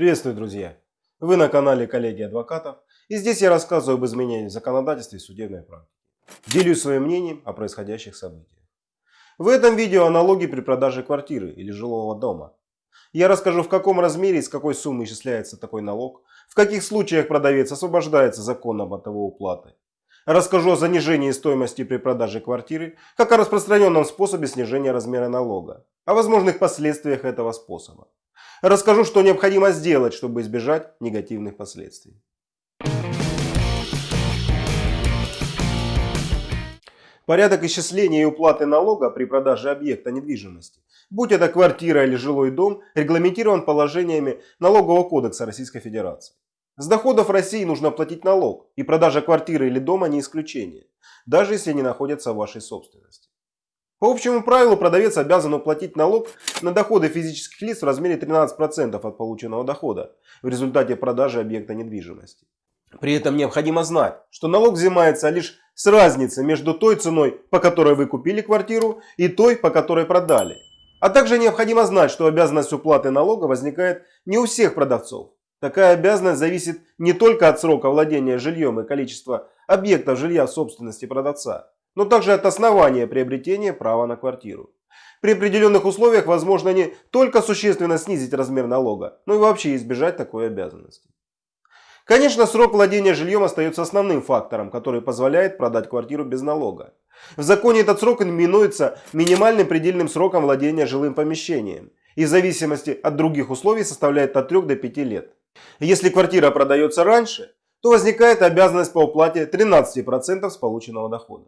Приветствую, друзья! Вы на канале коллеги адвокатов и здесь я рассказываю об изменениях в законодательстве и судебной практике. Делюсь своим мнением о происходящих событиях. В этом видео о налоге при продаже квартиры или жилого дома. Я расскажу в каком размере и с какой суммы исчисляется такой налог, в каких случаях продавец освобождается законом от его уплаты. Расскажу о занижении стоимости при продаже квартиры, как о распространенном способе снижения размера налога, о возможных последствиях этого способа. Расскажу, что необходимо сделать, чтобы избежать негативных последствий. Порядок исчисления и уплаты налога при продаже объекта недвижимости, будь это квартира или жилой дом, регламентирован положениями Налогового кодекса Российской Федерации. С доходов России нужно платить налог, и продажа квартиры или дома не исключение, даже если они находятся в вашей собственности. По общему правилу продавец обязан уплатить налог на доходы физических лиц в размере 13% от полученного дохода в результате продажи объекта недвижимости. При этом необходимо знать, что налог взимается лишь с разницы между той ценой, по которой вы купили квартиру, и той, по которой продали. А также необходимо знать, что обязанность уплаты налога возникает не у всех продавцов. Такая обязанность зависит не только от срока владения жильем и количества объектов жилья в собственности продавца, но также от основания приобретения права на квартиру. При определенных условиях возможно не только существенно снизить размер налога, но и вообще избежать такой обязанности. Конечно, срок владения жильем остается основным фактором, который позволяет продать квартиру без налога. В законе этот срок именуется минимальным предельным сроком владения жилым помещением и в зависимости от других условий составляет от 3 до 5 лет. Если квартира продается раньше, то возникает обязанность по уплате 13% с полученного дохода.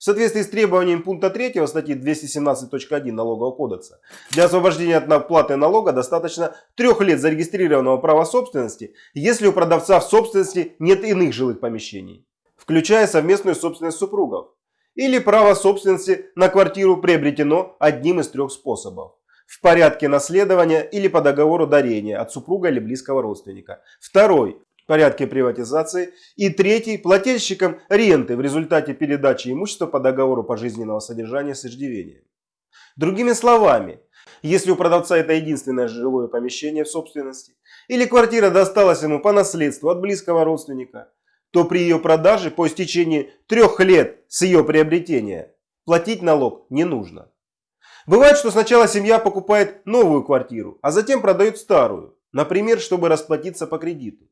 В соответствии с требованием пункта 3 статьи 217.1 Налогового кодекса, для освобождения от оплаты налога достаточно трех лет зарегистрированного права собственности, если у продавца в собственности нет иных жилых помещений, включая совместную собственность супругов, или право собственности на квартиру приобретено одним из трех способов в порядке наследования или по договору дарения от супруга или близкого родственника. Второй порядке приватизации. И третий – плательщиком ренты в результате передачи имущества по договору пожизненного содержания с иждивением. Другими словами, если у продавца это единственное жилое помещение в собственности, или квартира досталась ему по наследству от близкого родственника, то при ее продаже по истечении трех лет с ее приобретения платить налог не нужно. Бывает, что сначала семья покупает новую квартиру, а затем продает старую, например, чтобы расплатиться по кредиту.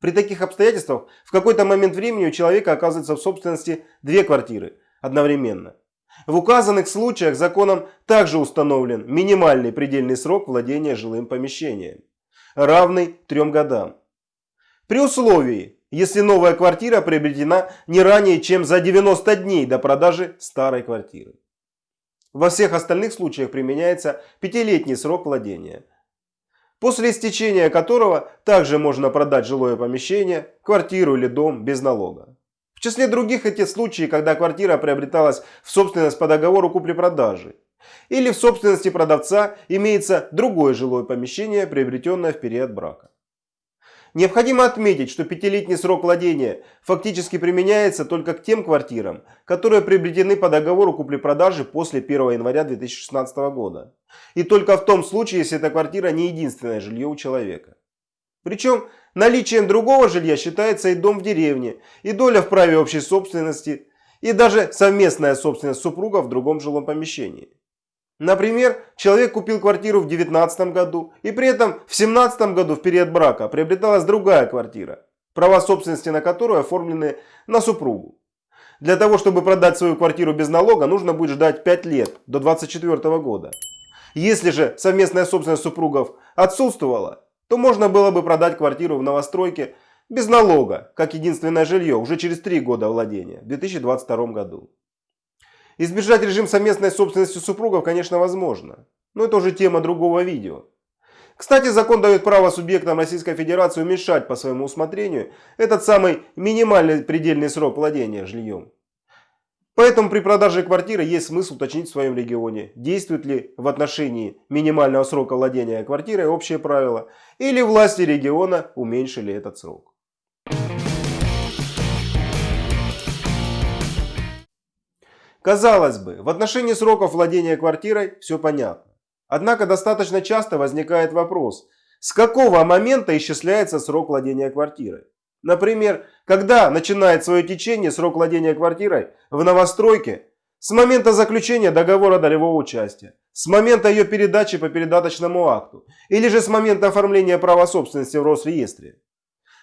При таких обстоятельствах в какой-то момент времени у человека оказывается в собственности две квартиры одновременно. В указанных случаях законом также установлен минимальный предельный срок владения жилым помещением, равный трем годам. При условии, если новая квартира приобретена не ранее, чем за 90 дней до продажи старой квартиры. Во всех остальных случаях применяется пятилетний срок владения – после истечения которого также можно продать жилое помещение, квартиру или дом без налога. В числе других эти случаи, когда квартира приобреталась в собственность по договору купли-продажи. Или в собственности продавца имеется другое жилое помещение, приобретенное в период брака. Необходимо отметить, что пятилетний срок владения фактически применяется только к тем квартирам, которые приобретены по договору купли-продажи после 1 января 2016 года. И только в том случае, если эта квартира не единственное жилье у человека. Причем наличием другого жилья считается и дом в деревне, и доля в праве общей собственности, и даже совместная собственность супруга в другом жилом помещении. Например, человек купил квартиру в 2019 году и при этом в 2017 году в период брака приобреталась другая квартира, права собственности на которую оформлены на супругу. Для того, чтобы продать свою квартиру без налога, нужно будет ждать 5 лет, до 2024 года. Если же совместная собственность супругов отсутствовала, то можно было бы продать квартиру в новостройке без налога, как единственное жилье, уже через 3 года владения, в 2022 году. Избежать режим совместной собственности супругов, конечно, возможно. Но это уже тема другого видео. Кстати, закон дает право субъектам Российской Федерации уменьшать по своему усмотрению этот самый минимальный предельный срок владения жильем. Поэтому при продаже квартиры есть смысл уточнить в своем регионе, действует ли в отношении минимального срока владения квартирой общее правило, или власти региона уменьшили этот срок. Казалось бы, в отношении сроков владения квартирой все понятно. Однако достаточно часто возникает вопрос, С какого момента исчисляется срок владения квартирой? Например, когда начинает свое течение срок владения квартирой в новостройке с момента заключения договора долевого участия, с момента ее передачи по передаточному акту или же с момента оформления права собственности в Росреестре.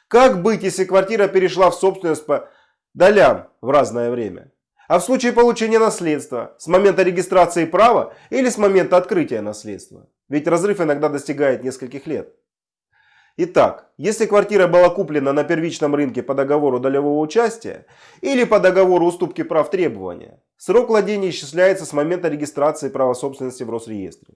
Как быть, если квартира перешла в собственность по долям в разное время? А в случае получения наследства с момента регистрации права или с момента открытия наследства? Ведь разрыв иногда достигает нескольких лет. Итак, если квартира была куплена на первичном рынке по договору долевого участия или по договору уступки прав требования, срок владения исчисляется с момента регистрации права собственности в Росреестре.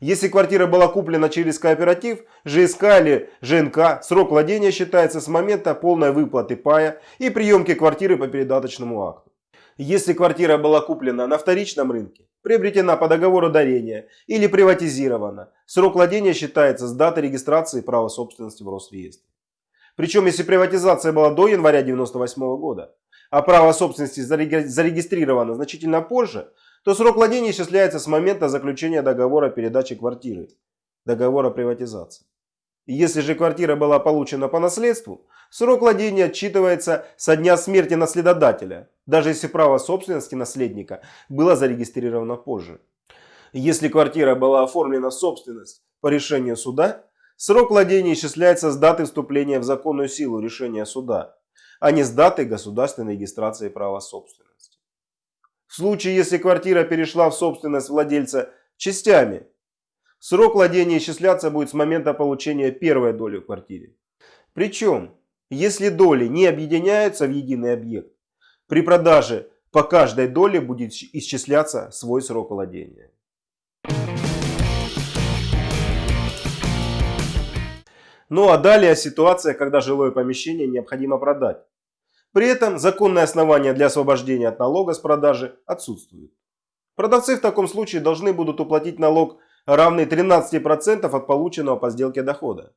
Если квартира была куплена через кооператив, ЖСК или ЖНК, срок владения считается с момента полной выплаты пая и приемки квартиры по передаточному акту. Если квартира была куплена на вторичном рынке, приобретена по договору дарения или приватизирована, срок владения считается с даты регистрации права собственности в Росреестре. Причем, если приватизация была до января 1998 года, а право собственности зарегистрировано значительно позже, то срок владения исчисляется с момента заключения договора передачи квартиры, договора приватизации. Если же квартира была получена по наследству, срок владения отчитывается со дня смерти наследодателя, даже если право собственности наследника было зарегистрировано позже. Если квартира была оформлена в собственность по решению суда, срок владения исчисляется с даты вступления в законную силу решения суда, а не с даты государственной регистрации права собственности. В случае, если квартира перешла в собственность владельца частями, срок владения исчисляться будет с момента получения первой доли в квартире. Причем, если доли не объединяются в единый объект, при продаже по каждой доле будет исчисляться свой срок владения. Ну а далее ситуация, когда жилое помещение необходимо продать. При этом законное основание для освобождения от налога с продажи отсутствует. Продавцы в таком случае должны будут уплатить налог равный 13% от полученного по сделке дохода.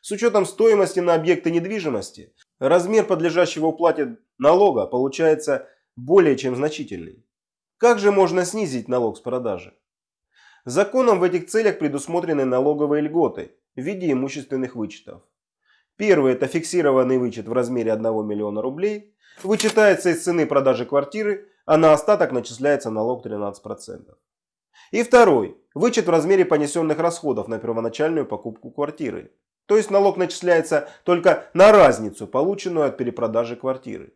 С учетом стоимости на объекты недвижимости, размер подлежащего уплате налога получается более чем значительный. Как же можно снизить налог с продажи? Законом в этих целях предусмотрены налоговые льготы в виде имущественных вычетов. Первый – это фиксированный вычет в размере 1 миллиона рублей. Вычитается из цены продажи квартиры, а на остаток начисляется налог 13%. И второй – вычет в размере понесенных расходов на первоначальную покупку квартиры. То есть налог начисляется только на разницу, полученную от перепродажи квартиры.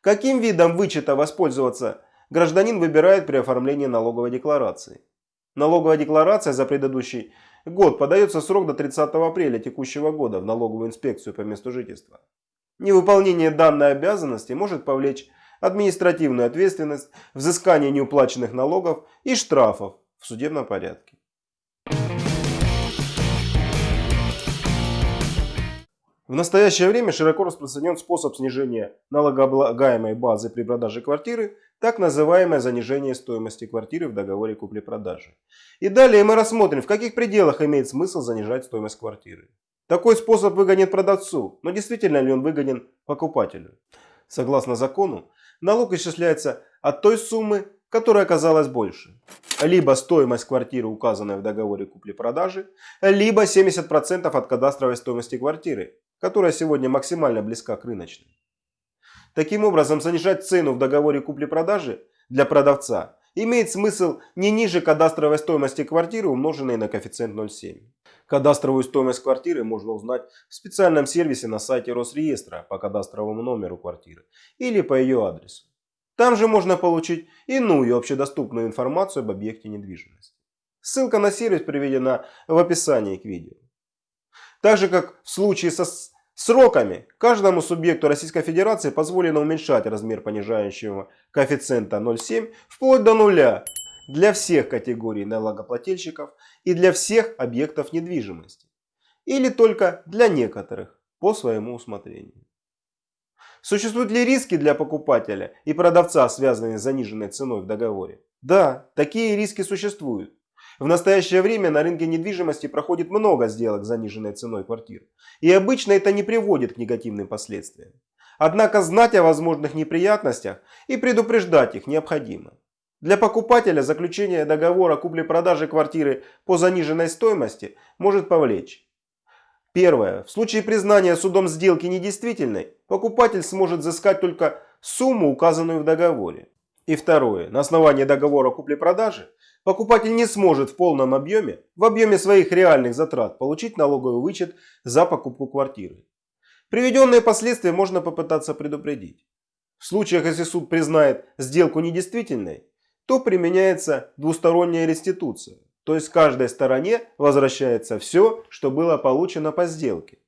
Каким видом вычета воспользоваться гражданин выбирает при оформлении налоговой декларации. Налоговая декларация за предыдущий год подается срок до 30 апреля текущего года в налоговую инспекцию по месту жительства. Невыполнение данной обязанности может повлечь административную ответственность, взыскание неуплаченных налогов и штрафов в судебном порядке. В настоящее время широко распространен способ снижения налогооблагаемой базы при продаже квартиры, так называемое занижение стоимости квартиры в договоре купли-продажи. И далее мы рассмотрим, в каких пределах имеет смысл занижать стоимость квартиры. Такой способ выгоден продавцу, но действительно ли он выгоден покупателю? Согласно закону, налог исчисляется от той суммы, которая оказалась больше. Либо стоимость квартиры, указанная в договоре купли-продажи, либо 70% от кадастровой стоимости квартиры, которая сегодня максимально близка к рыночной. Таким образом, занижать цену в договоре купли-продажи для продавца имеет смысл не ниже кадастровой стоимости квартиры, умноженной на коэффициент 0,7. Кадастровую стоимость квартиры можно узнать в специальном сервисе на сайте Росреестра по кадастровому номеру квартиры или по ее адресу. Там же можно получить иную общедоступную информацию об объекте недвижимости. Ссылка на сервис приведена в описании к видео. Так же, как в случае со сроками, каждому субъекту Российской Федерации позволено уменьшать размер понижающего коэффициента 0,7 вплоть до нуля для всех категорий налогоплательщиков и для всех объектов недвижимости. Или только для некоторых по своему усмотрению. Существуют ли риски для покупателя и продавца, связанные с заниженной ценой в договоре? Да, такие риски существуют. В настоящее время на рынке недвижимости проходит много сделок с заниженной ценой квартир. И обычно это не приводит к негативным последствиям. Однако знать о возможных неприятностях и предупреждать их необходимо. Для покупателя заключение договора купли-продажи квартиры по заниженной стоимости может повлечь Первое. В случае признания судом сделки недействительной, покупатель сможет взыскать только сумму, указанную в договоре. И второе. На основании договора купли-продажи покупатель не сможет в полном объеме, в объеме своих реальных затрат, получить налоговый вычет за покупку квартиры. Приведенные последствия можно попытаться предупредить. В случаях, если суд признает сделку недействительной, то применяется двусторонняя реституция. То есть каждой стороне возвращается все, что было получено по сделке.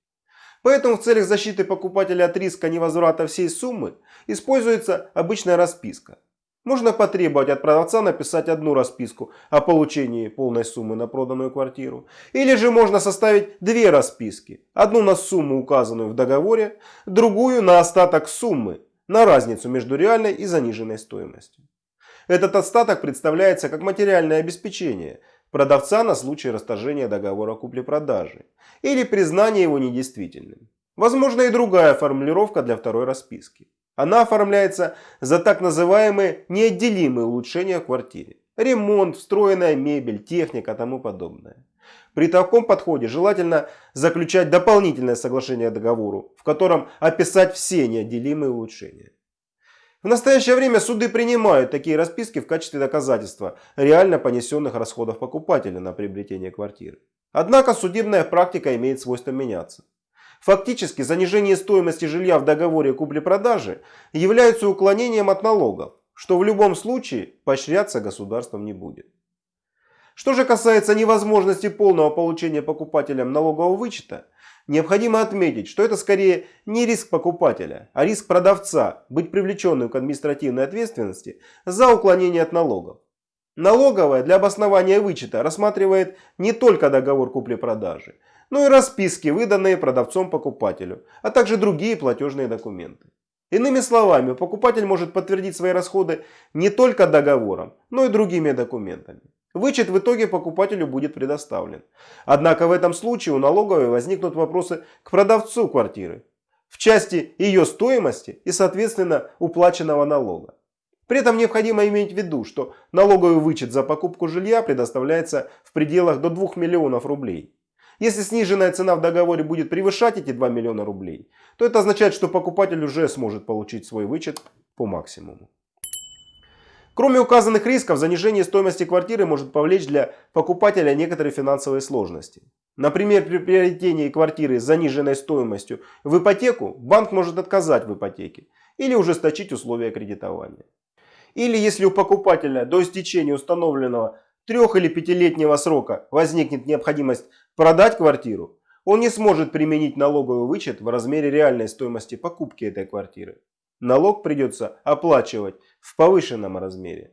Поэтому в целях защиты покупателя от риска невозврата всей суммы используется обычная расписка. Можно потребовать от продавца написать одну расписку о получении полной суммы на проданную квартиру. Или же можно составить две расписки. Одну на сумму, указанную в договоре, другую на остаток суммы, на разницу между реальной и заниженной стоимостью. Этот остаток представляется как материальное обеспечение – продавца на случай расторжения договора купли-продажи или признания его недействительным. Возможно и другая формулировка для второй расписки. Она оформляется за так называемые неотделимые улучшения в квартире. Ремонт, встроенная мебель, техника и тому подобное. При таком подходе желательно заключать дополнительное соглашение договору, в котором описать все неотделимые улучшения. В настоящее время суды принимают такие расписки в качестве доказательства реально понесенных расходов покупателя на приобретение квартиры. Однако судебная практика имеет свойство меняться. Фактически занижение стоимости жилья в договоре купли-продажи является уклонением от налогов, что в любом случае поощряться государством не будет. Что же касается невозможности полного получения покупателям налогового вычета, Необходимо отметить, что это скорее не риск покупателя, а риск продавца быть привлеченным к административной ответственности за уклонение от налогов. Налоговая для обоснования вычета рассматривает не только договор купли-продажи, но и расписки, выданные продавцом покупателю, а также другие платежные документы. Иными словами, покупатель может подтвердить свои расходы не только договором, но и другими документами. Вычет в итоге покупателю будет предоставлен. Однако в этом случае у налоговой возникнут вопросы к продавцу квартиры в части ее стоимости и соответственно уплаченного налога. При этом необходимо иметь в виду, что налоговый вычет за покупку жилья предоставляется в пределах до 2 миллионов рублей. Если сниженная цена в договоре будет превышать эти 2 миллиона рублей, то это означает, что покупатель уже сможет получить свой вычет по максимуму. Кроме указанных рисков, занижение стоимости квартиры может повлечь для покупателя некоторые финансовые сложности. Например, при приобретении квартиры с заниженной стоимостью в ипотеку банк может отказать в ипотеке или ужесточить условия кредитования. Или если у покупателя до истечения установленного трех- или пятилетнего срока возникнет необходимость продать квартиру, он не сможет применить налоговый вычет в размере реальной стоимости покупки этой квартиры. Налог придется оплачивать в повышенном размере.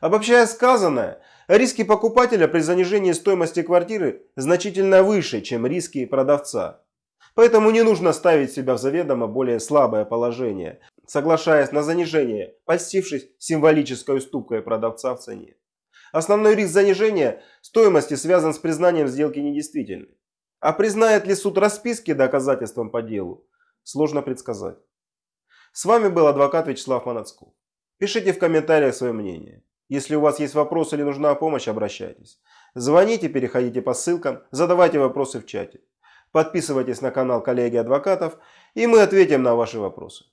Обобщая сказанное, риски покупателя при занижении стоимости квартиры значительно выше, чем риски продавца. Поэтому не нужно ставить себя в заведомо более слабое положение, соглашаясь на занижение, постившись символической уступкой продавца в цене. Основной риск занижения стоимости связан с признанием сделки недействительной. А признает ли суд расписки доказательством по делу, сложно предсказать. С вами был адвокат Вячеслав Манацков. Пишите в комментариях свое мнение. Если у вас есть вопросы или нужна помощь, обращайтесь. Звоните, переходите по ссылкам, задавайте вопросы в чате. Подписывайтесь на канал коллеги адвокатов, и мы ответим на ваши вопросы.